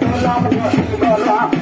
Olá, olá, lá.